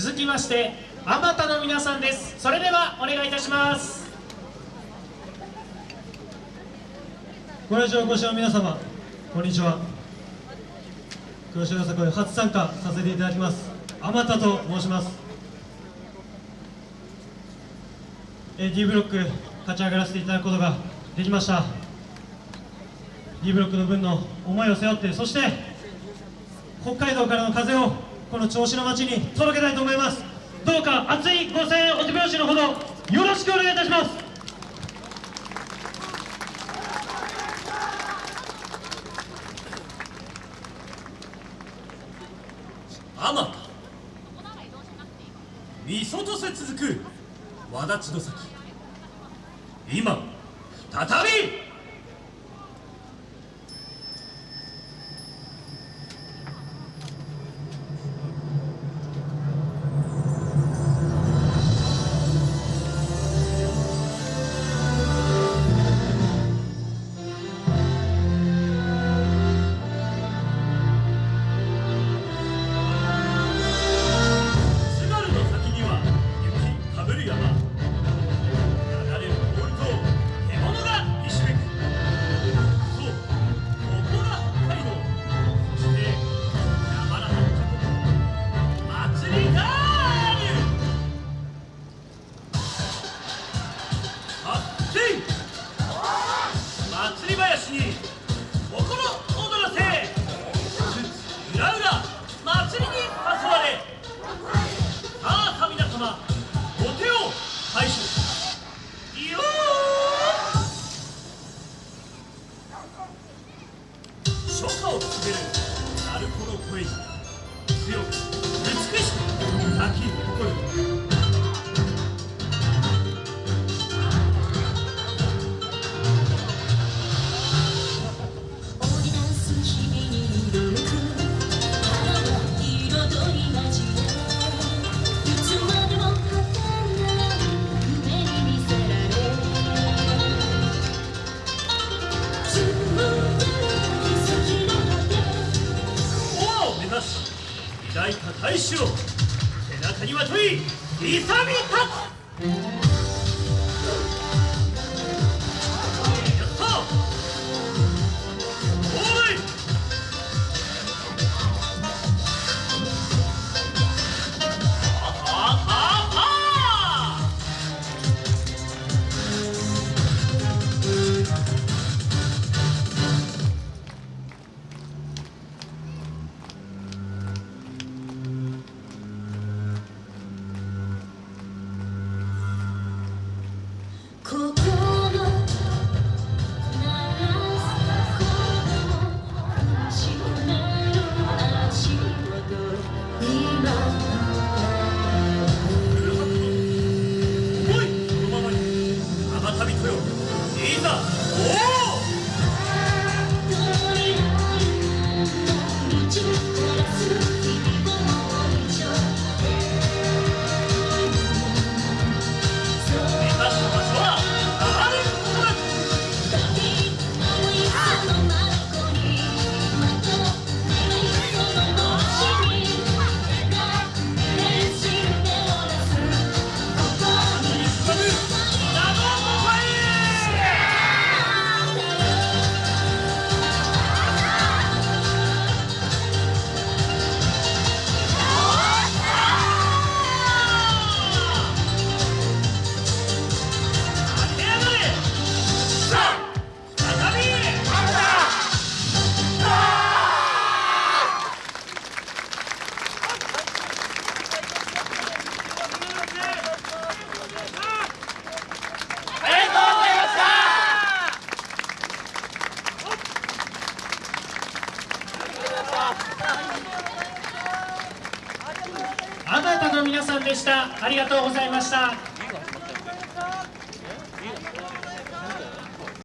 続きましてあまたの皆さんです。それではお願いいたします。ご来場お越しの皆様こんにちは。黒潮よさこい初参加させていただきます。あまたと申します。えー D ブロック勝ち上がらせていただくことができました。D ブロックの分の思いを背負ってそして北海道からの風をこの銚子の街に届けたいと思います。どうか熱いご声援お手拍子のほどよろしくお願いいたします。あまたみそとせ続くわだちの先今再びい。抱いた大志を背中にまとい勇み立つ。んだおおの皆さんでした。ありがとうございました。